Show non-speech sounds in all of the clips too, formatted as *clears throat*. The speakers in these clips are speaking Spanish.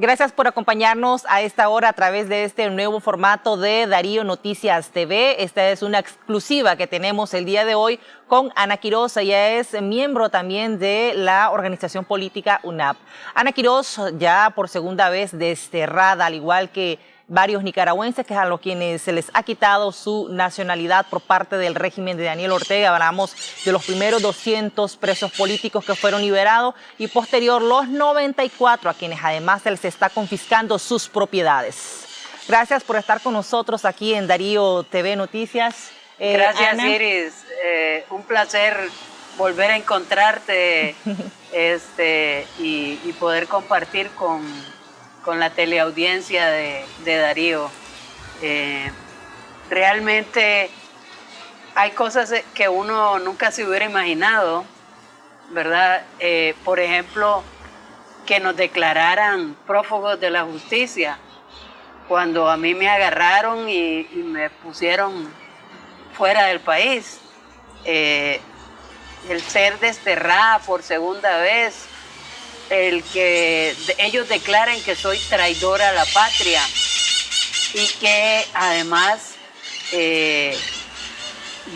Gracias por acompañarnos a esta hora a través de este nuevo formato de Darío Noticias TV. Esta es una exclusiva que tenemos el día de hoy con Ana Quiroz. Ella es miembro también de la organización política UNAP. Ana Quiroz ya por segunda vez desterrada, al igual que varios nicaragüenses que a los quienes se les ha quitado su nacionalidad por parte del régimen de Daniel Ortega. Hablamos de los primeros 200 presos políticos que fueron liberados y posterior los 94 a quienes además se les está confiscando sus propiedades. Gracias por estar con nosotros aquí en Darío TV Noticias. Eh, Gracias Iris, eh, un placer volver a encontrarte *laughs* este, y poder compartir con con la teleaudiencia de, Darío. Eh, realmente hay cosas que uno nunca se hubiera imaginado, ¿verdad? Eh, por ejemplo, que nos declararan prófugos de la justicia. Cuando a mí me agarraron y, me pusieron fuera del país, eh, el ser desterrada por segunda vez, el que ellos declaren que soy traidora a la patria y que además eh,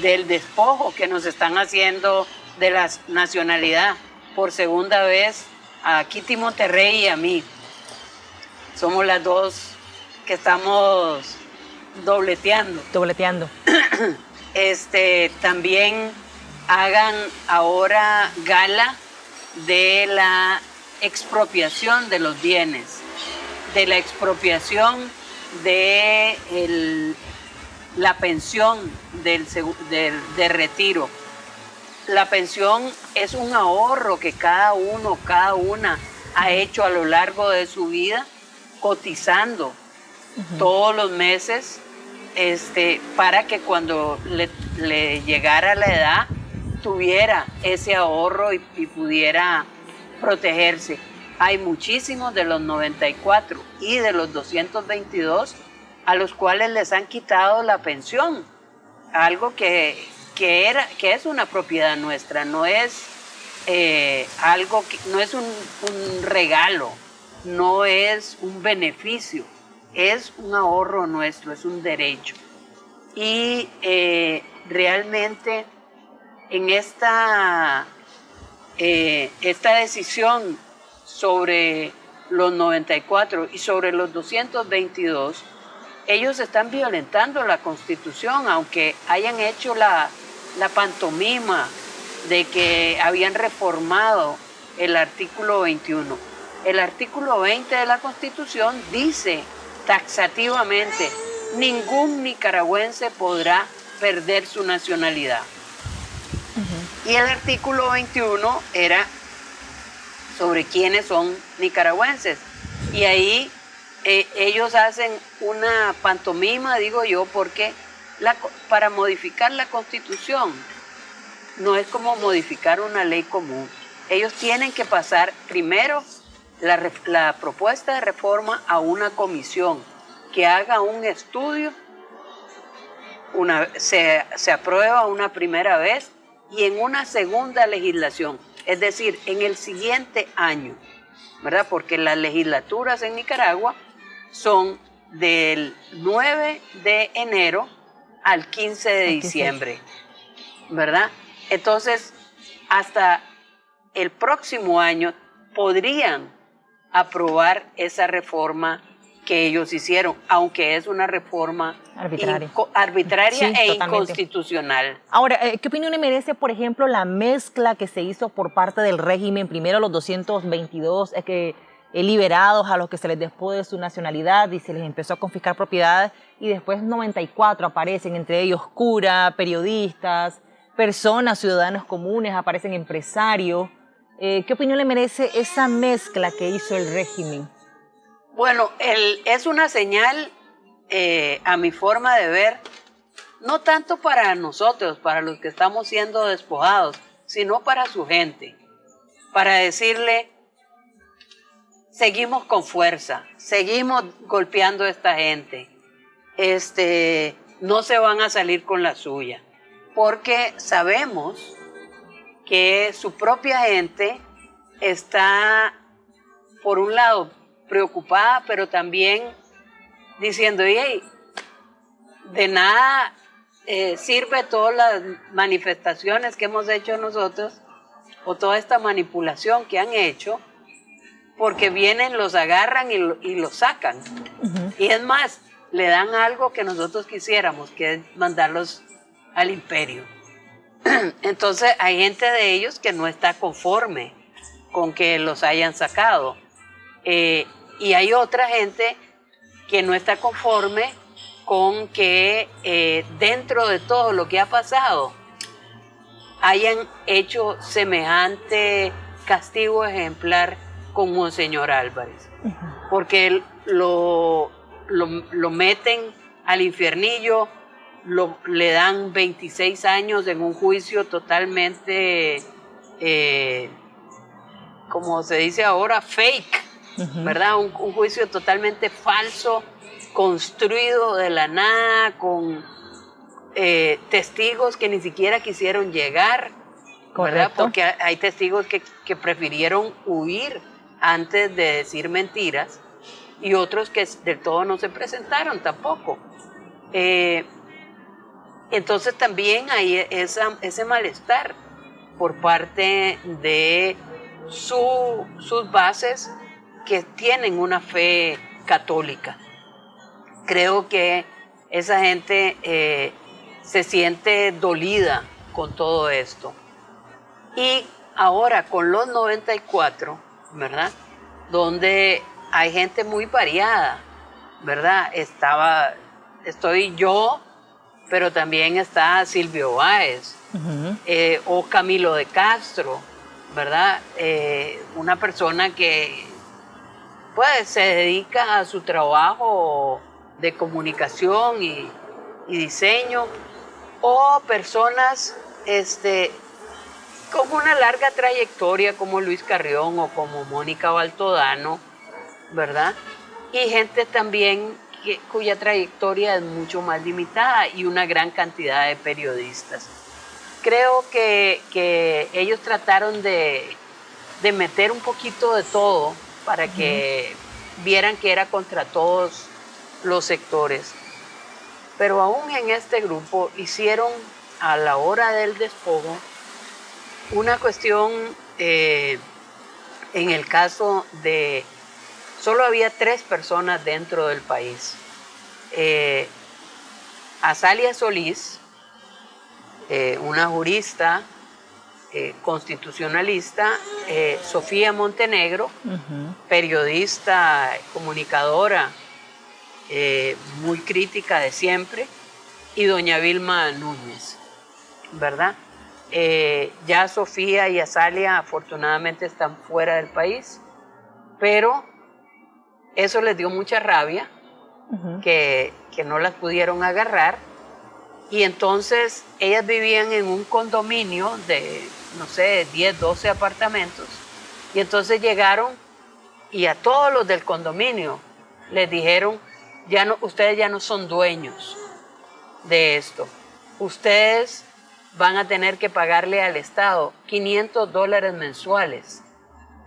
del despojo que nos están haciendo de la nacionalidad por segunda vez a Kitty Monterrey y a mí. Somos las dos que estamos dobleteando. Dobleteando. *clears throat* Este, también hagan ahora gala de la expropiación de los bienes, de la expropiación de la pensión del, de retiro. La pensión es un ahorro que cada uno, cada una ha hecho a lo largo de su vida cotizando todos los meses este, para que cuando le, llegara la edad tuviera ese ahorro y pudiera protegerse. Hay muchísimos de los 94 y de los 222 a los cuales les han quitado la pensión, algo que, era, que es una propiedad nuestra, no es eh, algo que, no es un, regalo, no es un beneficio, es un ahorro nuestro, es un derecho. Y eh, realmente en esta eh, esta decisión sobre los 94 y sobre los 222, ellos están violentando la Constitución, aunque hayan hecho la, la pantomima de que habían reformado el artículo 21. El artículo 20 de la Constitución dice taxativamente, ningún nicaragüense podrá perder su nacionalidad. Y el artículo 21 era sobre quiénes son nicaragüenses. Y ahí eh, ellos hacen una pantomima, digo yo, porque para modificar la constitución no es como modificar una ley común. Ellos tienen que pasar primero la, propuesta de reforma a una comisión que haga un estudio, una, se, se aprueba una primera vez y en una segunda legislación, es decir, en el siguiente año, ¿verdad? Porque las legislaturas en Nicaragua son del 9 de enero al 15 de diciembre, ¿verdad? Entonces, hasta el próximo año podrían aprobar esa reforma que ellos hicieron, aunque es una reforma arbitraria, arbitraria e inconstitucional. Ahora, eh, ¿qué opinión le merece, por ejemplo, la mezcla que se hizo por parte del régimen? Primero los 222 es que eh, liberados a los que se les despojó de su nacionalidad y se les empezó a confiscar propiedades y después 94 aparecen, entre ellos cura, periodistas, personas, ciudadanos comunes, aparecen empresarios. Eh, ¿Qué opinión le merece esa mezcla que hizo el régimen? Bueno, es una señal eh, a mi forma de ver, no tanto para nosotros, para los que estamos siendo despojados, sino para su gente, para decirle, seguimos con fuerza, seguimos golpeando a esta gente, este, no se van a salir con la suya, porque sabemos que su propia gente está, por un lado, preocupada, pero también diciendo, hey, de nada eh, sirve todas las manifestaciones que hemos hecho nosotros o toda esta manipulación que han hecho, porque vienen, los agarran y, y los sacan. Y es más, le dan algo que nosotros quisiéramos, que es mandarlos al imperio. *clears throat* Entonces hay gente de ellos que no está conforme con que los hayan sacado. Eh, y hay otra gente que no está conforme con que eh, dentro de todo lo que ha pasado hayan hecho semejante castigo ejemplar con Monseñor Álvarez. Porque lo, lo, meten al infiernillo, lo, le dan 26 años en un juicio totalmente, eh, como se dice ahora, fake, ¿verdad? Un, juicio totalmente falso, construido de la nada, con eh, testigos que ni siquiera quisieron llegar, ¿verdad? Porque hay testigos que, que prefirieron huir antes de decir mentiras y otros que del todo no se presentaron tampoco. Eh, entonces también hay esa, ese malestar por parte de sus bases que tienen una fe católica. Creo que esa gente eh, se siente dolida con todo esto. Y ahora con los 94, ¿verdad? Donde hay gente muy variada, ¿verdad? Estaba, estoy yo, pero también está Silvio Báez eh, o Camilo de Castro, ¿verdad? Eh, una persona que pues se dedica a su trabajo de comunicación y, diseño o personas este, con una larga trayectoria como Luis Carrión o como Mónica Baltodano, ¿verdad? Y gente también cuya trayectoria es mucho más limitada y una gran cantidad de periodistas. Creo que, ellos trataron de, meter un poquito de todo para que vieran que era contra todos los sectores. Pero aún en este grupo hicieron a la hora del despojo una cuestión eh, en el caso de Solo había tres personas dentro del país. Eh, Azalia Solís, eh, una jurista eh, constitucionalista, Sofía Montenegro, periodista, comunicadora, muy crítica de siempre, y doña Vilma Núñez, ¿verdad? ya Sofía y Azalia afortunadamente están fuera del país, pero eso les dio mucha rabia, que, no las pudieron agarrar. Y entonces ellas vivían en un condominio de, no sé, 10, 12 apartamentos. Y entonces llegaron y a todos los del condominio les dijeron, ya no, ustedes ya no son dueños de esto. Ustedes van a tener que pagarle al Estado 500 dólares mensuales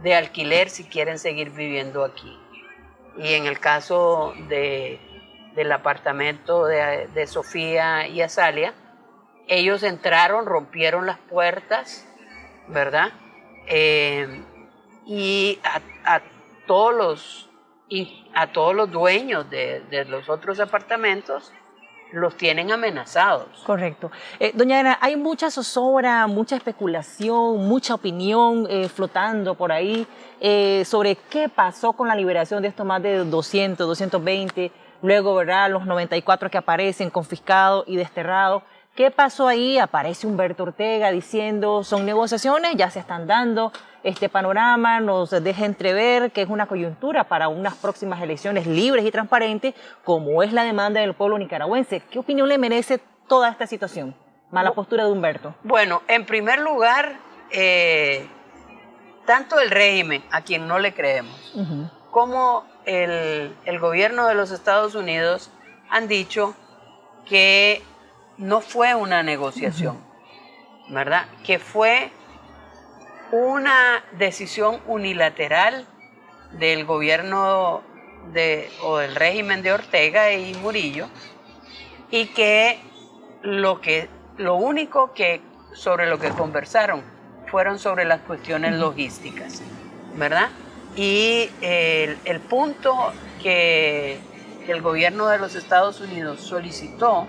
de alquiler si quieren seguir viviendo aquí. Y en el caso de, del apartamento de, Sofía y Azalia, ellos entraron, rompieron las puertas, ¿verdad? Eh, y a, todos los, a todos los dueños de, los otros apartamentos los tienen amenazados. Correcto. Eh, doña Ana, hay mucha zozobra, mucha especulación, mucha opinión eh, flotando por ahí sobre qué pasó con la liberación de estos más de 200, 220, luego, ¿verdad?, los 94 que aparecen confiscados y desterrados. ¿Qué pasó ahí? Aparece Humberto Ortega diciendo, son negociaciones, ya se están dando, este panorama nos deja entrever que es una coyuntura para unas próximas elecciones libres y transparentes, como es la demanda del pueblo nicaragüense. ¿Qué opinión le merece toda esta situación? Mala postura de Humberto. Bueno, en primer lugar, eh, tanto el régimen, a quien no le creemos, como el, el gobierno de los Estados Unidos han dicho que no fue una negociación, ¿verdad? Que fue una decisión unilateral del gobierno de, o del régimen de Ortega y Murillo y que lo, que, lo único que sobre lo que conversaron fueron sobre las cuestiones logísticas, ¿verdad? Y el, el punto que el gobierno de los Estados Unidos solicitó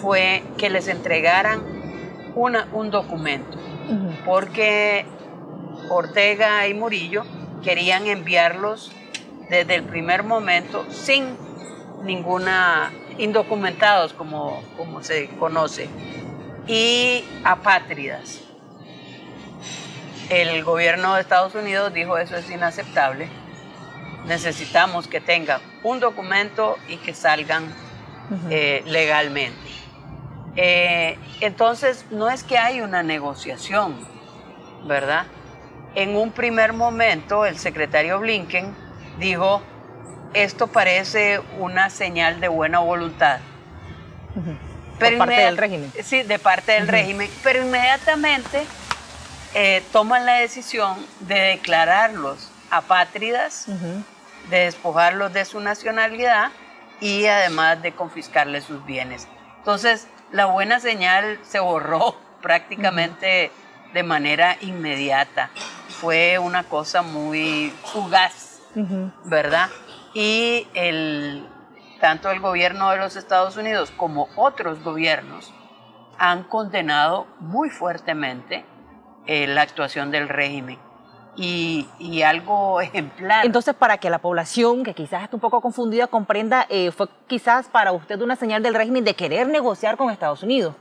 fue que les entregaran una, un documento, porque Ortega y Murillo querían enviarlos desde el primer momento sin ninguna indocumentados como, como se conoce y apátridas. El gobierno de Estados Unidos dijo eso es inaceptable. Necesitamos que tengan un documento y que salgan eh, legalmente. Eh, entonces, no es que hay una negociación, ¿verdad? En un primer momento, el secretario Blinken dijo, esto parece una señal de buena voluntad. Pero de parte del régimen. Sí, de parte del régimen. Pero inmediatamente eh, toman la decisión de declararlos apátridas, de despojarlos de su nacionalidad y además de confiscarles sus bienes. Entonces, la buena señal se borró *laughs* prácticamente de manera inmediata. Fue una cosa muy fugaz, ¿verdad? Y el, tanto el gobierno de los Estados Unidos como otros gobiernos han condenado muy fuertemente eh, la actuación del régimen. Y, y, algo ejemplar. Entonces, para que la población, que quizás está un poco confundida, comprenda, eh, fue quizás para usted una señal del régimen de querer negociar con Estados Unidos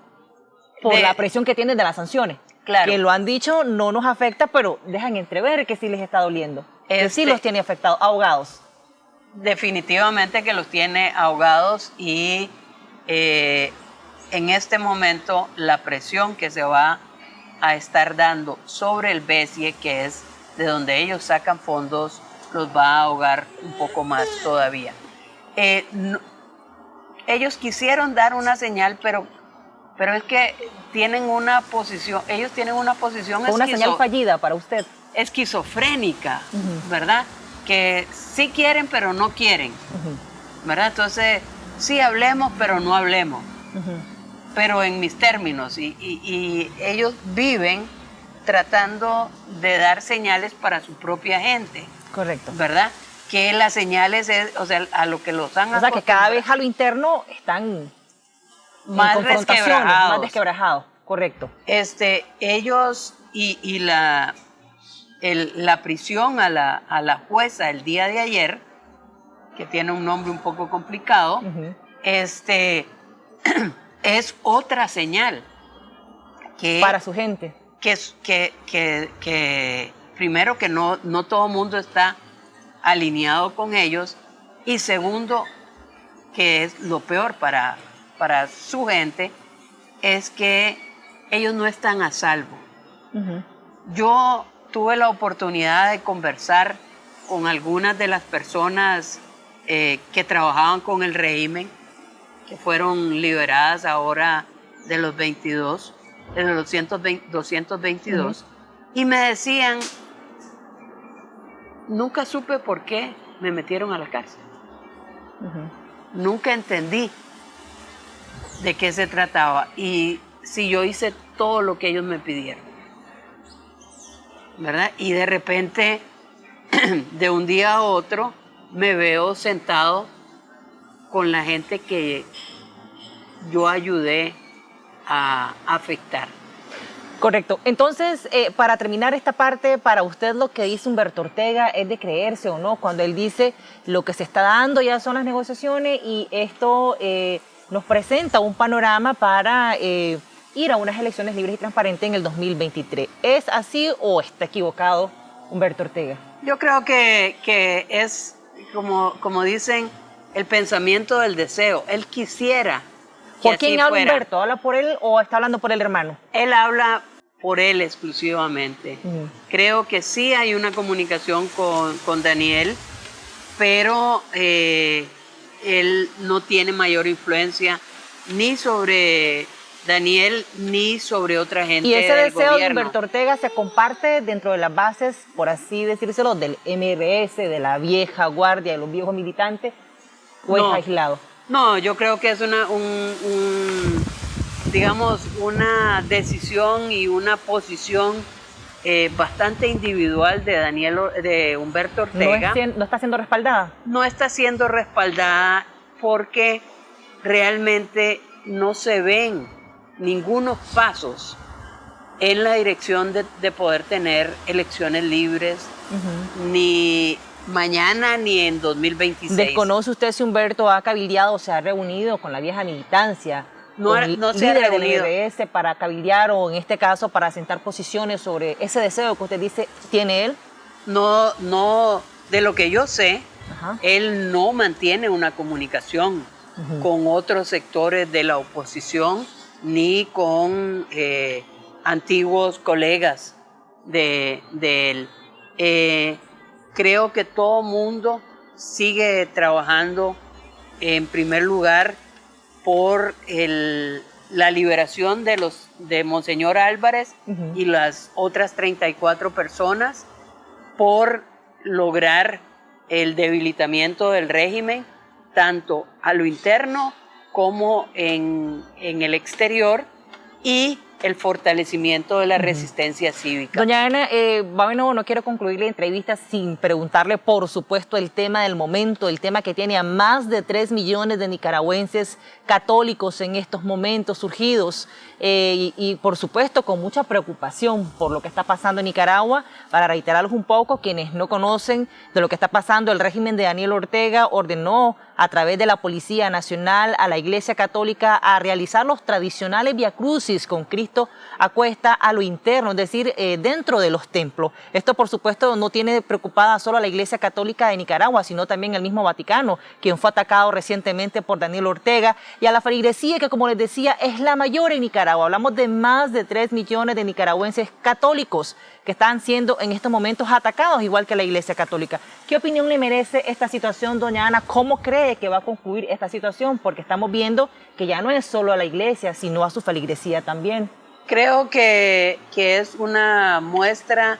por la presión que tienen de las sanciones. Claro. Que lo han dicho, no nos afecta, pero dejan entrever que sí les está doliendo. que sí este los tiene afectados, ahogados definitivamente que los tiene ahogados y eh, en este momento la presión que se va a estar dando sobre el BESIE, que es de donde ellos sacan fondos, los va a ahogar un poco más todavía. Eh, ellos quisieron dar una señal, pero, pero es que tienen una posición, ellos tienen una posición... Una señal fallida para usted. Esquizofrénica, ¿verdad? que sí quieren, pero no quieren. ¿Verdad? Entonces, sí hablemos, pero no hablemos. Pero en mis términos. Y, ellos viven tratando de dar señales para su propia gente. Correcto. ¿Verdad? Que las señales, es, o sea, a lo que los han O sea, que cada vez a lo interno están más desquebrajados. Más desquebrajados, correcto. Este, ellos y, y la la prisión a la, jueza el día de ayer, que tiene un nombre un poco complicado, este, *clears throat* es otra señal. Que, Para su gente. Que, que, que, primero que no, no todo el mundo está alineado con ellos y segundo, que es lo peor para, para su gente, es que ellos no están a salvo. Yo tuve la oportunidad de conversar con algunas de las personas eh, que trabajaban con el régimen, que fueron liberadas ahora de los 22, de los 222, y me decían, nunca supe por qué me metieron a la cárcel. Nunca entendí de qué se trataba y si yo hice todo lo que ellos me pidieron. ¿verdad? Y de repente, *clears throat* de un día a otro, me veo sentado con la gente que yo ayudé a afectar. Correcto. Entonces, eh, para terminar esta parte, para usted lo que dice Humberto Ortega es de creerse o no, cuando él dice lo que se está dando ya son las negociaciones y esto eh, nos presenta un panorama para... Eh, ir a unas elecciones libres y transparentes en el 2023. ¿Es así o está equivocado Humberto Ortega? Yo creo que, es, como, como dicen, el pensamiento del deseo. Él quisiera. ¿Por quién habla Humberto? ¿Habla por él o está hablando por el hermano? Él habla por él exclusivamente. Creo que sí hay una comunicación con, Daniel, pero eh, él no tiene mayor influencia ni sobre Daniel ni sobre otra gente. Y ese del deseo gobierno. de Humberto Ortega se comparte dentro de las bases, por así decírselo, del MRS, de la vieja guardia, de los viejos militantes, o No. es aislado. No, yo creo que es una, un, un, digamos, una decisión y una posición eh, bastante individual de Daniel, de Humberto No, es Ortega. no está siendo respaldada. no está siendo respaldada porque realmente no se ven ningunos pasos en la dirección de, de poder tener elecciones libres ni mañana ni en 2026. ¿Desconoce usted si Humberto ha cabildeado o se ha reunido con la vieja militancia? No ha- con no se ha reunido. del MRS para cabildear o en este caso para sentar posiciones sobre ese deseo que usted dice tiene él? No, no, de lo que yo sé, Ajá. él no mantiene una comunicación con otros sectores de la oposición ni con eh, antiguos colegas de, de él. Eh, creo que todo mundo sigue trabajando en primer lugar por el- la liberación de los de Monseñor Álvarez y las otras 34 personas por lograr el debilitamiento del régimen, tanto a lo interno como en, en el exterior, y el fortalecimiento de la resistencia cívica. Doña Ana, eh, bueno, no quiero concluir la entrevista sin preguntarle, por supuesto, el tema del momento, el tema que tiene a más de 3 millones de nicaragüenses católicos en estos momentos surgidos eh, y, y, por supuesto, con mucha preocupación por lo que está pasando en Nicaragua. Para reiterarlos un poco, quienes no conocen de lo que está pasando, el régimen de Daniel Ortega ordenó a través de la Policía Nacional a la Iglesia Católica a realizar los tradicionales viacrucis con Cristo a cuesta a lo interno, es decir, eh, dentro de los templos. Esto, por supuesto, no tiene preocupada solo a la Iglesia Católica de Nicaragua, sino también el mismo Vaticano, quien fue atacado recientemente por Daniel Ortega, y a la feligresía, que como les decía, es la mayor en Nicaragua. Hablamos de más de 3 millones de nicaragüenses católicos que están siendo en estos momentos atacados, igual que la Iglesia Católica. ¿Qué opinión le merece esta situación, doña Ana? ¿Cómo cree que va a concluir esta situación? Porque estamos viendo que ya no es solo a la Iglesia, sino a su feligresía también. Creo que, que es una muestra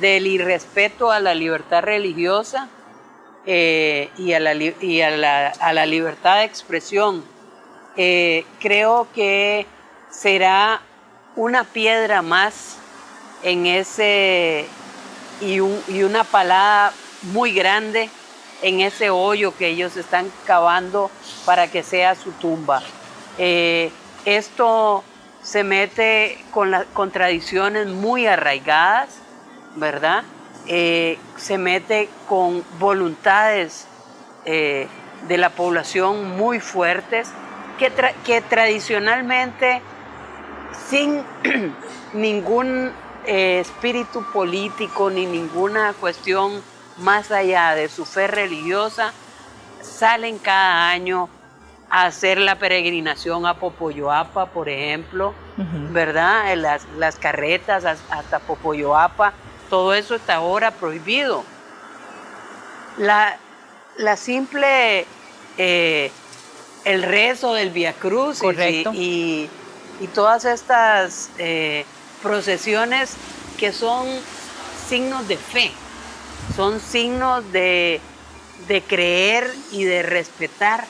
del irrespeto a la libertad religiosa eh, y, a la, y a, la, a la libertad de expresión. Eh, creo que será una piedra más en ese y, un- y una palada muy grande en ese hoyo que ellos están cavando para que sea su tumba. Eh, esto se mete con, la- con tradiciones muy arraigadas, ¿verdad? Eh, se mete con voluntades eh, de la población muy fuertes que, que tradicionalmente sin *clears throat* ningún eh, espíritu político ni ninguna cuestión más allá de su fe religiosa, salen cada año a hacer la peregrinación a Popoyoapa, por ejemplo, ¿verdad? En Las, las carretas has- hasta Popoyoapa, todo eso está ahora prohibido. La, la simple, eh, el rezo del Via Cruz y, y todas estas eh, procesiones que son signos de fe, son signos de, de creer y de respetar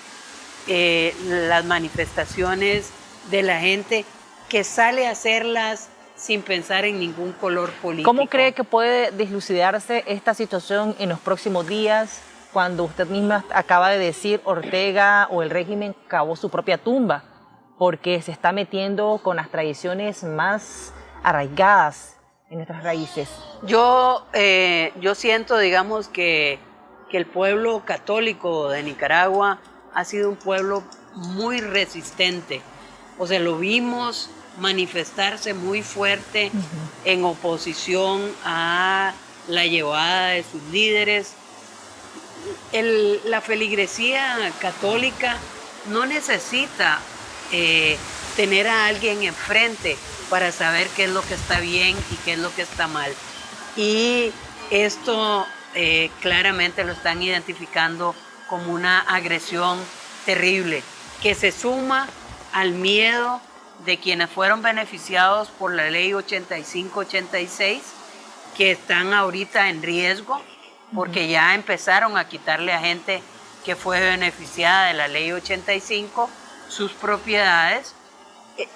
eh, las manifestaciones de la gente que sale a hacerlas sin pensar en ningún color político. ¿Cómo cree que puede deslucidarse esta situación en los próximos días cuando usted misma acaba de decir Ortega o el régimen cavó su propia tumba? Porque se está metiendo con las tradiciones más arraigadas en nuestras raíces. Yo, eh, yo siento, digamos, que, que el pueblo católico de Nicaragua ha sido un pueblo muy resistente. O sea, lo vimos manifestarse muy fuerte en oposición a la llevada de sus líderes. El- la feligresía católica no necesita eh, tener a alguien enfrente para saber qué es lo que está bien y qué es lo que está mal. Y esto eh, claramente lo están identificando como una agresión terrible que se suma al miedo de quienes fueron beneficiados por la ley 85-86, que están ahorita en riesgo, porque ya empezaron a quitarle a gente que fue beneficiada de la ley 85 sus propiedades. Eh,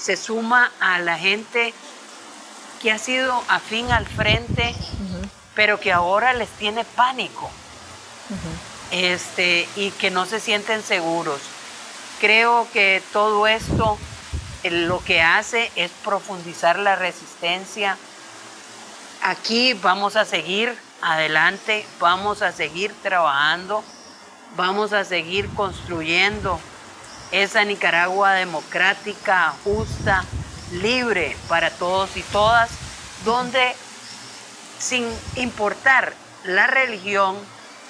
se suma a la gente que ha sido afín al frente, pero que ahora les tiene pánico este, y que no se sienten seguros. Creo que todo esto eh, lo que hace es profundizar la resistencia. Aquí vamos a seguir adelante, vamos a seguir trabajando, vamos a seguir construyendo esa Nicaragua democrática, justa, libre para todos y todas, donde sin importar la religión,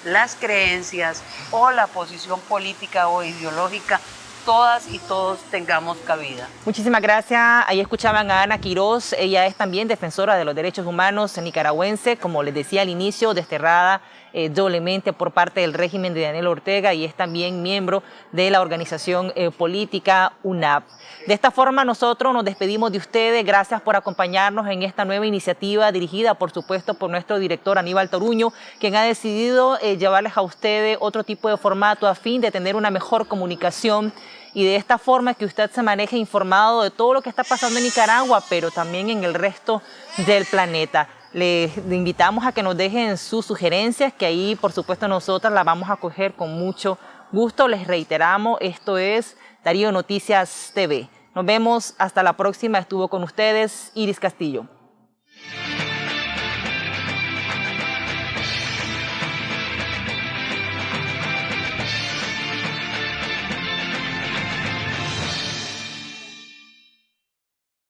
las creencias o la posición política o ideológica, todas y todos tengamos cabida. Muchísimas gracias. Ahí escuchaban a Ana Quiroz. Ella es también defensora de los derechos humanos nicaragüense, como les decía al inicio, desterrada eh, doblemente por parte del régimen de Daniel Ortega y es también miembro de la organización eh, política UNAP. De esta forma nosotros nos despedimos de ustedes. Gracias por acompañarnos en esta nueva iniciativa dirigida, por supuesto, por nuestro director Aníbal Toruño, quien ha decidido eh, llevarles a ustedes otro tipo de formato a fin de tener una mejor comunicación y de esta forma que usted se maneje informado de todo lo que está pasando en Nicaragua, pero también en el resto del planeta. Les invitamos a que nos dejen sus sugerencias, que ahí por supuesto nosotras las vamos a coger con mucho gusto. Les reiteramos, esto es Darío Noticias TV. Nos vemos hasta la próxima. Estuvo con ustedes Iris Castillo.